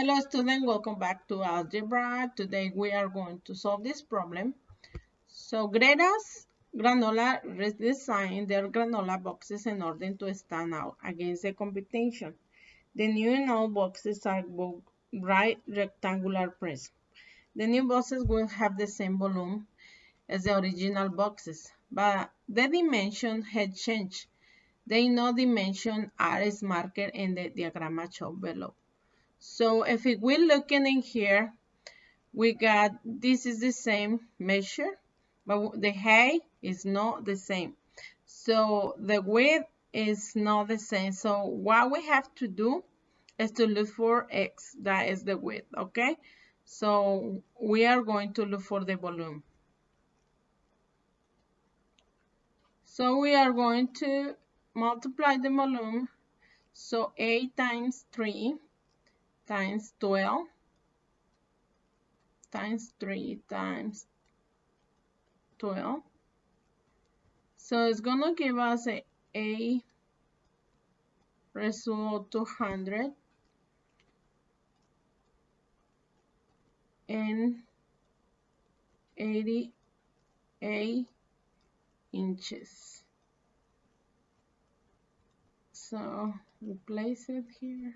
Hello students, welcome back to Algebra. Today we are going to solve this problem. So Greta's granola redesigned their granola boxes in order to stand out against the competition. The new and old boxes are both right rectangular prism. The new boxes will have the same volume as the original boxes, but the dimension had changed. The no dimension are marked in the diagram shown below. So if we're looking in here, we got, this is the same measure, but the height is not the same. So the width is not the same. So what we have to do is to look for x, that is the width, okay? So we are going to look for the volume. So we are going to multiply the volume. So 8 times 3 times 12 times 3 times 12. So it's going to give us a, a result 200 and 88 inches. So we place it here.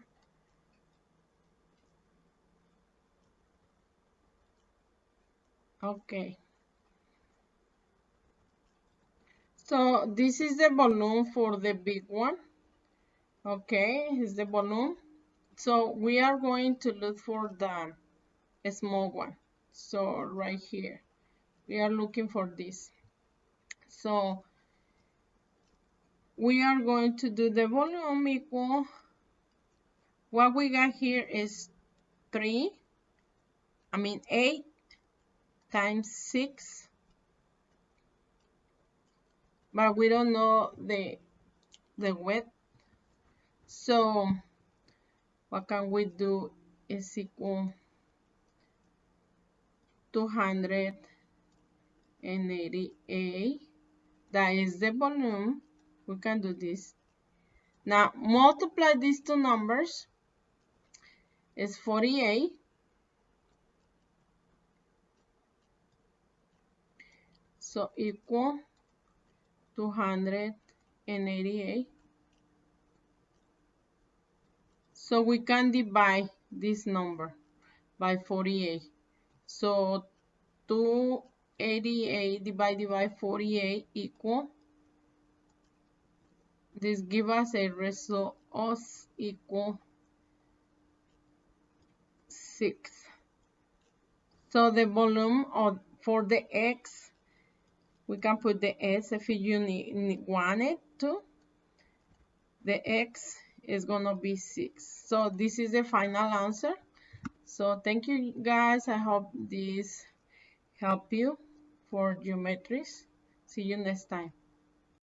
Okay. So this is the volume for the big one. Okay, is the volume. So we are going to look for the small one. So right here, we are looking for this. So we are going to do the volume equal, what we got here is 3, I mean 8 times 6 but we don't know the the width. So what can we do is equal 288 that is the volume. We can do this. Now multiply these two numbers. Is 48 so equal 288 so we can divide this number by 48 so 288 divided by 48 equal this give us a result of equal 6 so the volume of for the x we can put the S if you need, want it to. The X is going to be 6. So this is the final answer. So thank you guys. I hope this help you for geometries. See you next time.